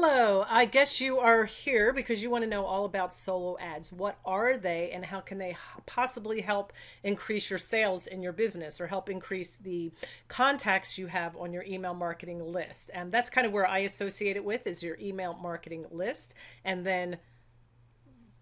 Hello, I guess you are here because you want to know all about solo ads. What are they and how can they possibly help increase your sales in your business or help increase the contacts you have on your email marketing list? And that's kind of where I associate it with is your email marketing list. And then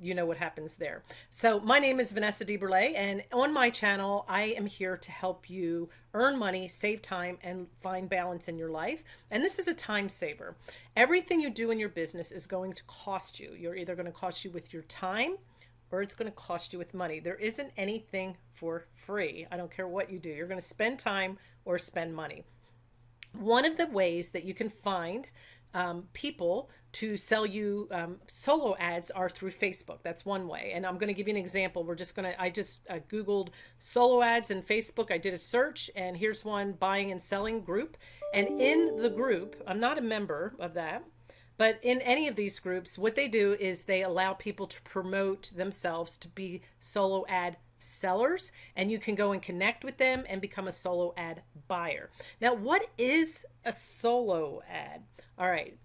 you know what happens there. So my name is Vanessa DeBurle and on my channel, I am here to help you earn money, save time, and find balance in your life. And this is a time saver. Everything you do in your business is going to cost you. You're either going to cost you with your time or it's going to cost you with money. There isn't anything for free. I don't care what you do. You're going to spend time or spend money. One of the ways that you can find um, people to sell you um, solo ads are through Facebook. That's one way. And I'm going to give you an example. We're just going to, I just uh, Googled solo ads in Facebook. I did a search and here's one buying and selling group. And in the group, I'm not a member of that, but in any of these groups, what they do is they allow people to promote themselves to be solo ad sellers and you can go and connect with them and become a solo ad buyer. Now, what is a solo ad? All right.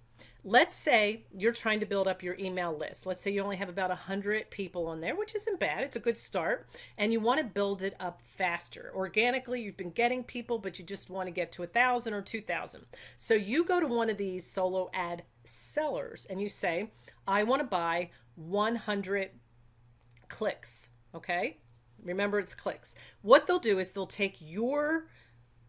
Let's say you're trying to build up your email list. Let's say you only have about 100 people on there, which isn't bad. It's a good start. And you want to build it up faster. Organically, you've been getting people, but you just want to get to a 1,000 or 2,000. So you go to one of these solo ad sellers and you say, I want to buy 100 clicks. Okay. Remember, it's clicks. What they'll do is they'll take your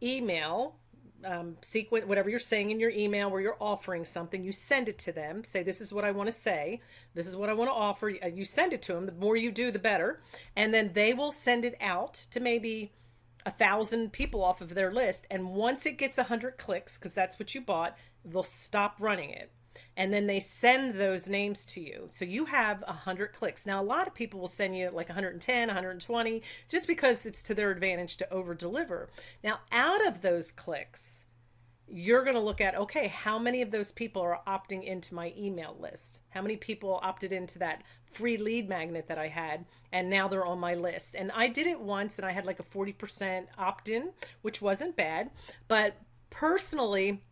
email um, sequence, whatever you're saying in your email where you're offering something, you send it to them. Say, this is what I want to say. This is what I want to offer. Uh, you send it to them. The more you do, the better. And then they will send it out to maybe a thousand people off of their list. And once it gets a hundred clicks, because that's what you bought, they'll stop running it and then they send those names to you. So you have 100 clicks. Now, a lot of people will send you like 110, 120, just because it's to their advantage to over deliver. Now, out of those clicks, you're going to look at, okay, how many of those people are opting into my email list? How many people opted into that free lead magnet that I had and now they're on my list? And I did it once and I had like a 40% opt in, which wasn't bad. But personally,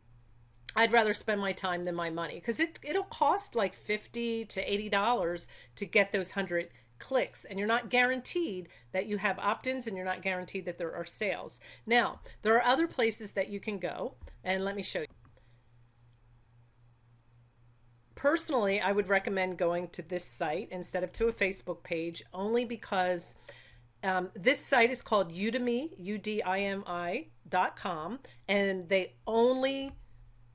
I'd rather spend my time than my money because it, it'll cost like 50 to $80 to get those 100 clicks and you're not guaranteed that you have opt-ins and you're not guaranteed that there are sales. Now, there are other places that you can go and let me show you. Personally, I would recommend going to this site instead of to a Facebook page only because um, this site is called Udimi, U-D-I-M-I dot com, and they only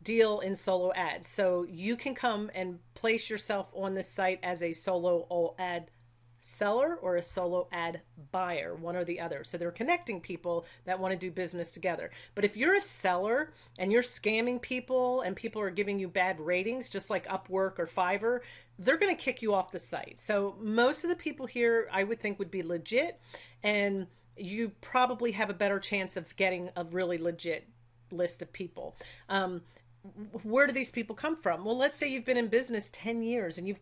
deal in solo ads. So you can come and place yourself on this site as a solo ad seller or a solo ad buyer, one or the other. So they're connecting people that want to do business together. But if you're a seller and you're scamming people and people are giving you bad ratings, just like Upwork or Fiverr, they're going to kick you off the site. So most of the people here I would think would be legit and you probably have a better chance of getting a really legit list of people. Um, where do these people come from? Well, let's say you've been in business 10 years and you've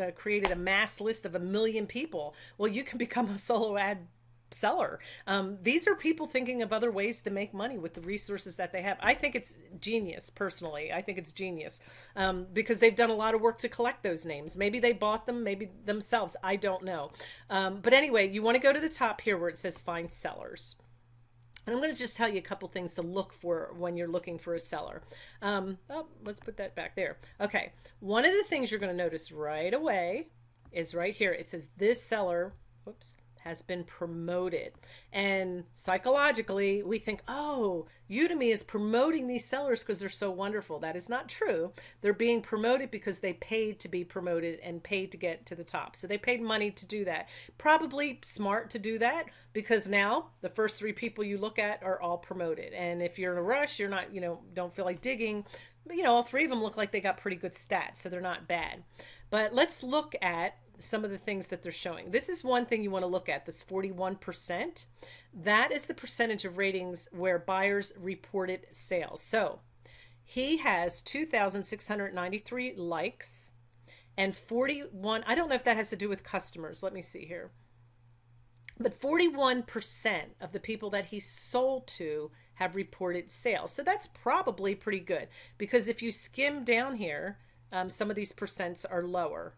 uh, created a mass list of a million people. Well, you can become a solo ad seller. Um, these are people thinking of other ways to make money with the resources that they have. I think it's genius personally. I think it's genius um, because they've done a lot of work to collect those names. Maybe they bought them, maybe themselves. I don't know. Um, but anyway, you want to go to the top here where it says find sellers. And I'm going to just tell you a couple things to look for when you're looking for a seller. Um, oh, let's put that back there. Okay. One of the things you're going to notice right away is right here. It says this seller, whoops, has been promoted. And psychologically, we think, oh, Udimi is promoting these sellers because they're so wonderful. That is not true. They're being promoted because they paid to be promoted and paid to get to the top. So they paid money to do that. Probably smart to do that because now the first three people you look at are all promoted. And if you're in a rush, you're not, you know, don't feel like digging, But, you know, all three of them look like they got pretty good stats. So they're not bad. But let's look at some of the things that they're showing. This is one thing you want to look at, this 41%. That is the percentage of ratings where buyers reported sales. So he has 2,693 likes and 41, I don't know if that has to do with customers. Let me see here. But 41% of the people that he sold to have reported sales. So that's probably pretty good because if you skim down here, um, some of these percents are lower.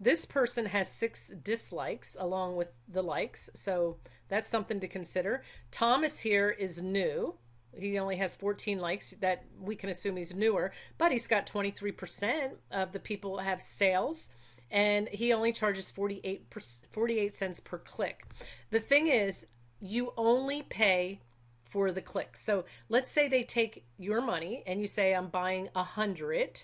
This person has six dislikes along with the likes, so that's something to consider. Thomas here is new. He only has 14 likes that we can assume he's newer, but he's got 23% of the people have sales and he only charges 48 48 cents per click. The thing is, you only pay for the clicks. So let's say they take your money and you say I'm buying a hundred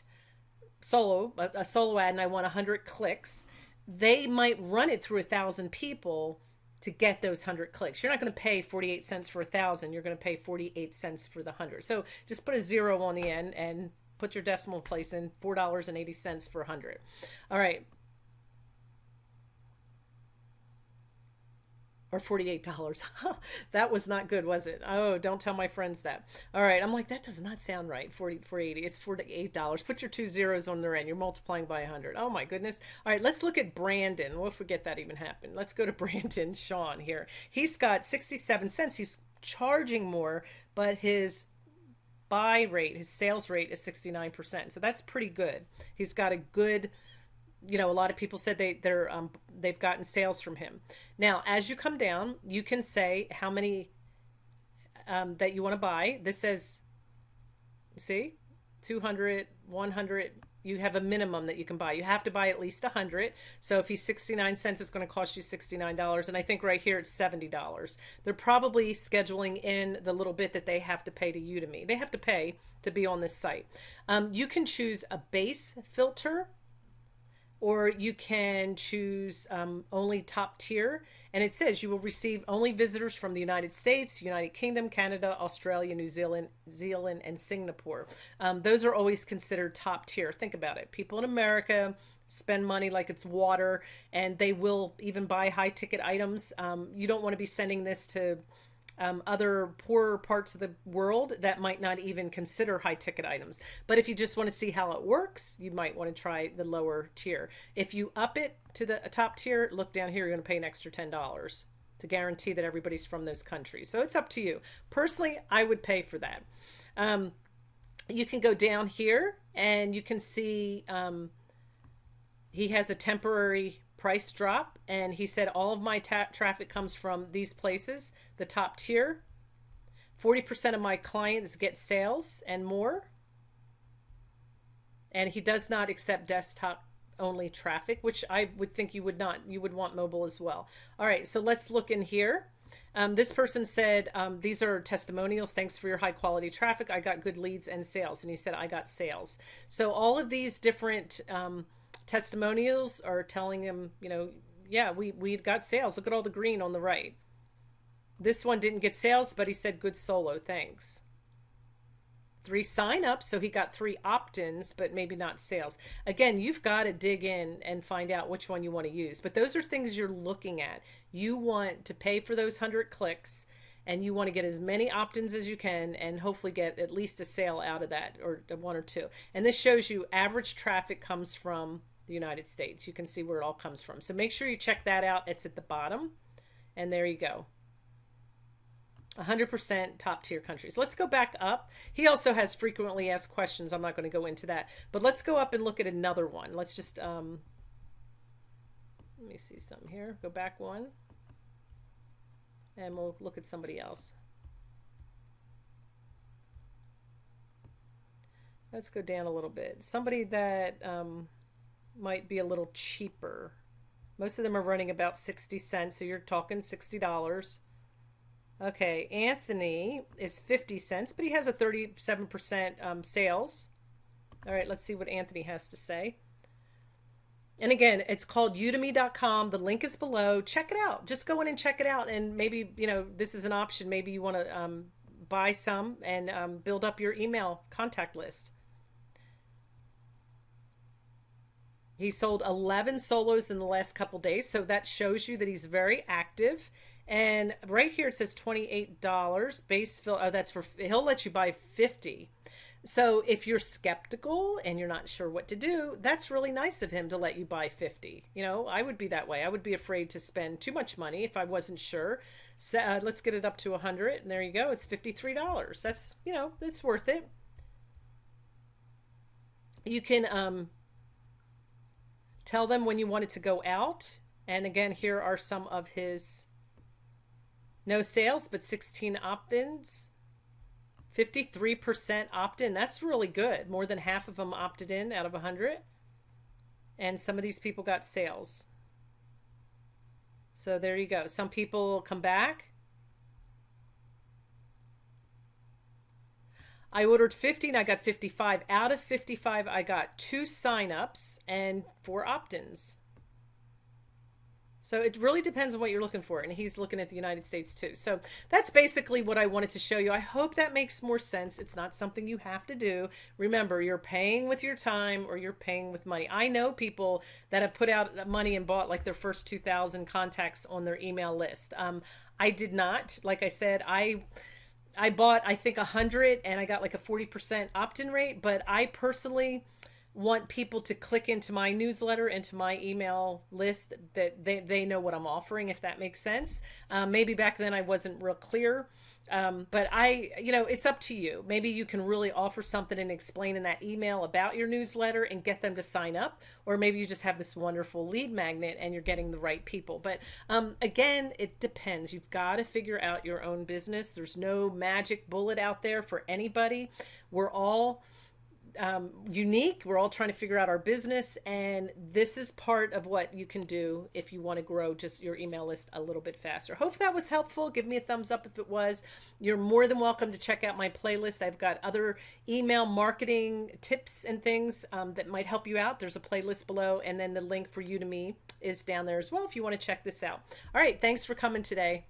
solo a, a solo ad and I want a hundred clicks. They might run it through a thousand people to get those 100 clicks. You're not going to pay 48 cents for a thousand. You're going to pay 48 cents for the 100. So just put a zero on the end and put your decimal place in $4.80 for a 100. All right. Or $48. that was not good, was it? Oh, don't tell my friends that. All right. I'm like, that does not sound right. 40, 480. It's $48. Put your two zeros on their end. You're multiplying by 100. Oh my goodness. All right. Let's look at Brandon. We'll forget that even happened. Let's go to Brandon Sean here. He's got 67 cents. He's charging more, but his buy rate, his sales rate is 69%. So that's pretty good. He's got a good you know, a lot of people said they they're um, they've gotten sales from him. Now, as you come down, you can say how many um, that you want to buy. This says, see, 200, 100. You have a minimum that you can buy. You have to buy at least 100. So if he's 69 cents, it's going to cost you $69. And I think right here it's $70. They're probably scheduling in the little bit that they have to pay to Udimi. They have to pay to be on this site. Um, you can choose a base filter or you can choose um, only top tier. And it says you will receive only visitors from the United States, United Kingdom, Canada, Australia, New Zealand, Zealand, and Singapore. Um, those are always considered top tier. Think about it. People in America spend money like it's water, and they will even buy high ticket items. Um, you don't want to be sending this to um, other poorer parts of the world that might not even consider high ticket items. But if you just want to see how it works, you might want to try the lower tier. If you up it to the top tier, look down here, you're going to pay an extra $10 to guarantee that everybody's from those countries. So it's up to you. Personally, I would pay for that. Um, you can go down here and you can see um, he has a temporary price drop and he said all of my traffic comes from these places the top tier. 40% of my clients get sales and more. And he does not accept desktop only traffic which i would think you would not you would want mobile as well. All right so let's look in here. Um, this person said um, these are testimonials. Thanks for your high quality traffic. I got good leads and sales. And he said i got sales. So all of these different um, testimonials are telling him, you know, yeah, we, we got sales. Look at all the green on the right. This one didn't get sales, but he said good solo, thanks. Three sign-ups, so he got three opt-ins, but maybe not sales. Again, you've got to dig in and find out which one you want to use. But those are things you're looking at. You want to pay for those 100 clicks, and you want to get as many opt-ins as you can and hopefully get at least a sale out of that or one or two. And this shows you average traffic comes from the United States. You can see where it all comes from. So make sure you check that out. It's at the bottom. And there you go. 100% top tier countries. Let's go back up. He also has frequently asked questions. I'm not going to go into that. But let's go up and look at another one. Let's just, um, let me see something here. Go back one. And we'll look at somebody else. Let's go down a little bit. Somebody that, um, might be a little cheaper. Most of them are running about 60 cents, so you're talking $60. Okay, Anthony is 50 cents, but he has a 37% um, sales. All right, let's see what Anthony has to say. And again, it's called udimi.com. The link is below. Check it out. Just go in and check it out. And maybe, you know, this is an option. Maybe you want to um, buy some and um, build up your email contact list. He sold 11 solos in the last couple days, so that shows you that he's very active. And right here it says $28 base fill. Oh, that's for he'll let you buy 50. So if you're skeptical and you're not sure what to do, that's really nice of him to let you buy 50. You know, I would be that way. I would be afraid to spend too much money if I wasn't sure. So uh, let's get it up to 100 and there you go. It's $53. That's, you know, it's worth it. you can um, tell them when you want it to go out. And again, here are some of his no sales, but 16 opt-ins. 53% opt-in. That's really good. More than half of them opted in out of 100. And some of these people got sales. So there you go. Some people come back. I ordered 50 and I got 55. Out of 55, I got two signups and four opt-ins. So it really depends on what you're looking for. And he's looking at the United States too. So that's basically what I wanted to show you. I hope that makes more sense. It's not something you have to do. Remember, you're paying with your time or you're paying with money. I know people that have put out money and bought like their first 2,000 contacts on their email list. Um, I did not. Like I said, I. I bought I think a hundred and I got like a 40% opt-in rate, but I personally want people to click into my newsletter into my email list that they, they know what i'm offering if that makes sense. Um, maybe back then i wasn't real clear. Um, but i you know it's up to you. Maybe you can really offer something and explain in that email about your newsletter and get them to sign up or maybe you just have this wonderful lead magnet and you're getting the right people. But um, again it depends. You've got to figure out your own business. There's no magic bullet out there for anybody. We're all um, unique. We're all trying to figure out our business, and this is part of what you can do if you want to grow just your email list a little bit faster. Hope that was helpful. Give me a thumbs up if it was. You're more than welcome to check out my playlist. I've got other email marketing tips and things um, that might help you out. There's a playlist below, and then the link for Udimi is down there as well if you want to check this out. All right, thanks for coming today.